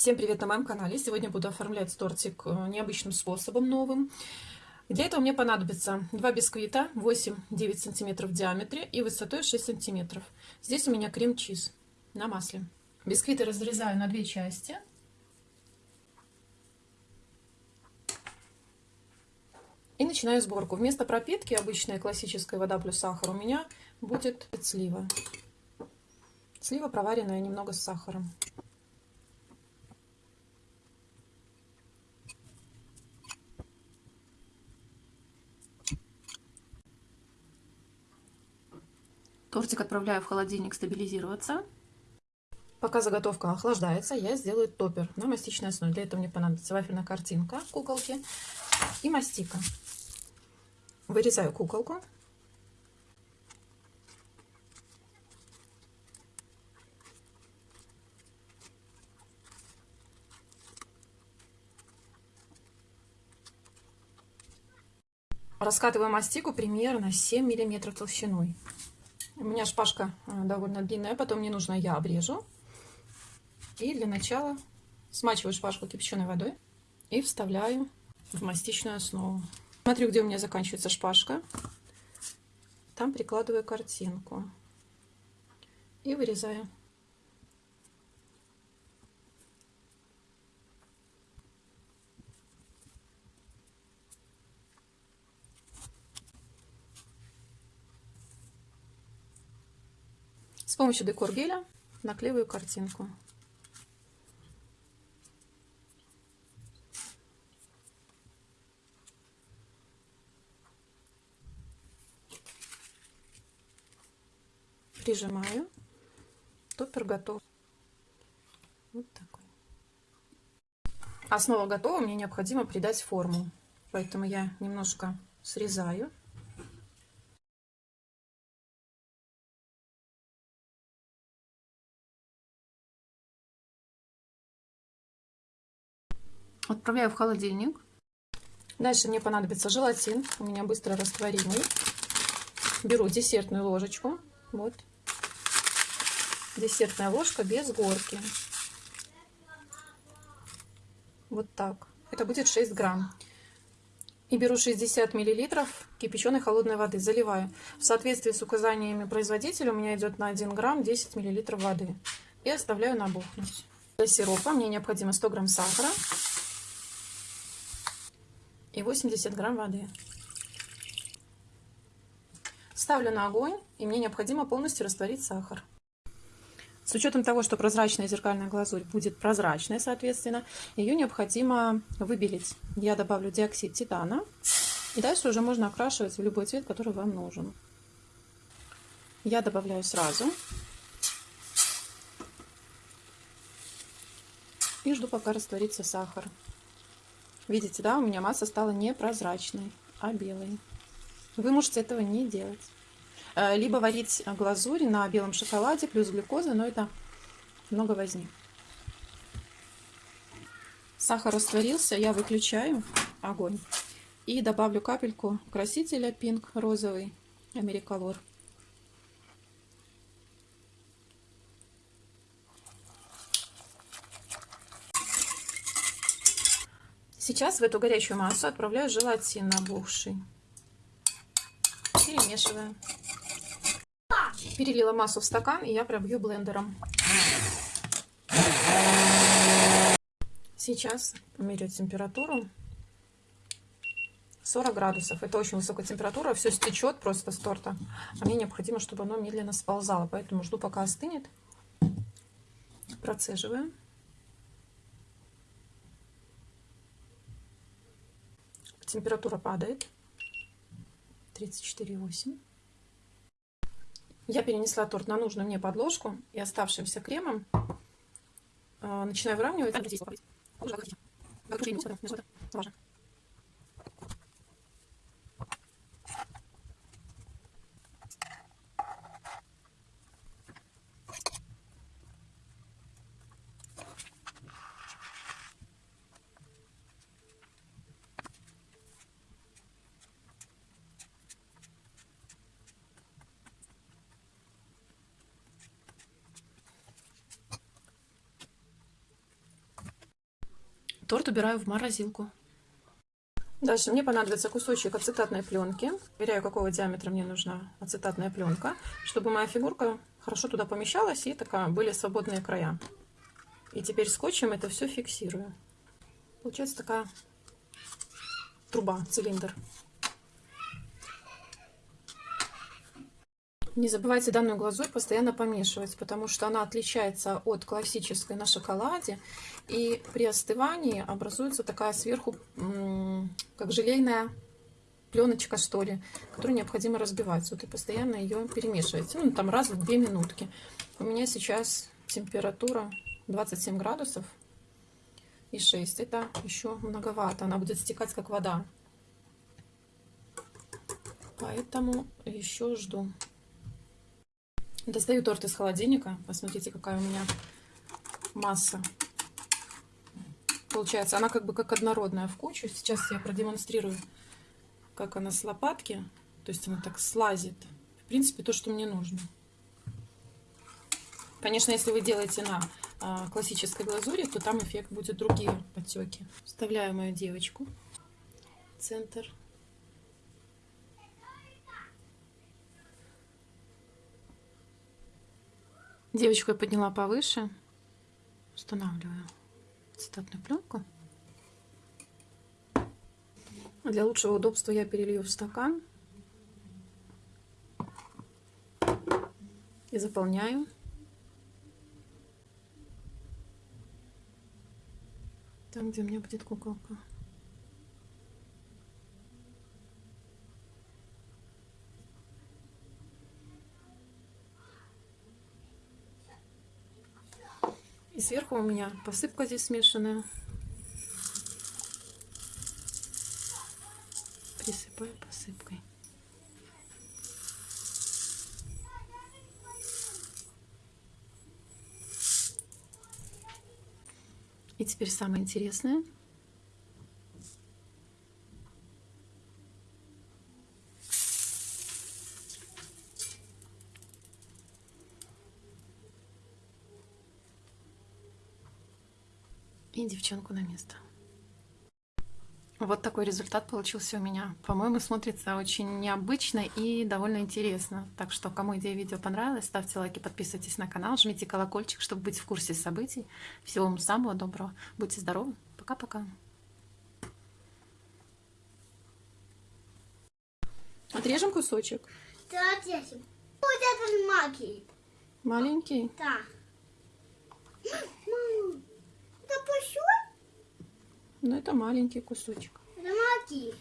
Всем привет на моем канале! Сегодня буду оформлять тортик э, необычным способом, новым. Для этого мне понадобится два бисквита 8-9 см в диаметре и высотой 6 см. Здесь у меня крем-чиз на масле. Бисквиты разрезаю на две части. И начинаю сборку. Вместо пропитки обычная классическая вода плюс сахар у меня будет слива. Слива проваренная немного с сахаром. Тортик отправляю в холодильник стабилизироваться. Пока заготовка охлаждается, я сделаю топпер на мастичной основе. Для этого мне понадобится вафельная картинка куколки и мастика. Вырезаю куколку. Раскатываю мастику примерно 7 миллиметров толщиной. У меня шпажка э, довольно длинная, потом мне нужно я обрежу. И для начала смачиваю шпажку кипяченой водой и вставляю в мастичную основу. Смотрю, где у меня заканчивается шпажка. Там прикладываю картинку и вырезаю. С помощью декор геля наклеиваю картинку. Прижимаю. Топпер готов. Вот такой. Основа готова, мне необходимо придать форму. Поэтому я немножко срезаю. Отправляю в холодильник. Дальше мне понадобится желатин. У меня быстро растворимый. Беру десертную ложечку. Вот. Десертная ложка без горки. Вот так. Это будет 6 грамм. И беру 60 миллилитров кипяченой холодной воды. Заливаю. В соответствии с указаниями производителя у меня идет на 1 грамм 10 миллилитров воды. И оставляю набухнуть. Для сиропа мне необходимо 100 грамм сахара и 80 грамм воды. Ставлю на огонь, и мне необходимо полностью растворить сахар. С учетом того, что прозрачная зеркальная глазурь будет прозрачной, соответственно, ее необходимо выбелить. Я добавлю диоксид титана, и дальше уже можно окрашивать в любой цвет, который вам нужен. Я добавляю сразу. И жду, пока растворится сахар. Видите, да, у меня масса стала не прозрачной, а белой. Вы можете этого не делать. Э, либо варить глазурь на белом шоколаде плюс глюкоза, но это много возни. Сахар растворился, я выключаю огонь и добавлю капельку красителя Pink розовый Americolor. Сейчас в эту горячую массу отправляю желатин набухший. Перемешиваю. Перелила массу в стакан, и я пробью блендером. Сейчас померю температуру. 40 градусов. Это очень высокая температура. Все стечет просто с торта. А мне необходимо, чтобы оно медленно сползало. Поэтому жду, пока остынет. Процеживаю. Температура падает. 34,8. Я перенесла торт на нужную мне подложку и оставшимся кремом э, начинаю выравнивать. Торт убираю в морозилку. Дальше мне понадобится кусочек ацетатной пленки. Проверяю, какого диаметра мне нужна ацетатная пленка, чтобы моя фигурка хорошо туда помещалась и такая были свободные края. И теперь скотчем это все фиксирую. Получается такая труба, цилиндр. Не забывайте данную глазурь постоянно помешивать, потому что она отличается от классической на шоколаде. И при остывании образуется такая сверху, как желейная пленочка, что ли, которую необходимо разбивать. Вот и постоянно ее перемешивать. Ну, там раз в две минутки. У меня сейчас температура 27 градусов и 6. Это еще многовато. Она будет стекать, как вода. Поэтому еще жду. Достаю торт из холодильника. Посмотрите, какая у меня масса. Получается, она как бы как однородная в кучу. Сейчас я продемонстрирую, как она с лопатки. То есть она так слазит. В принципе, то, что мне нужно. Конечно, если вы делаете на а, классической глазури, то там эффект будет другие подтеки. Вставляю мою девочку центр. Девочку я подняла повыше. Устанавливаю цитатную пленку. Для лучшего удобства я перелью в стакан. И заполняю. Там, где у меня будет куколка. Сверху у меня посыпка здесь смешанная. Присыпаю посыпкой. И теперь самое интересное – и девчонку на место. Вот такой результат получился у меня. По-моему, смотрится очень необычно и довольно интересно. Так что, кому идея видео понравилась, ставьте лайки, подписывайтесь на канал, жмите колокольчик, чтобы быть в курсе событий. Всего вам самого доброго. Будьте здоровы. Пока-пока. Отрежем кусочек? Да, отрежем. Вот этот маленький. Маленький? Да. Это кусок? Ну, это маленький кусочек. Это маленький.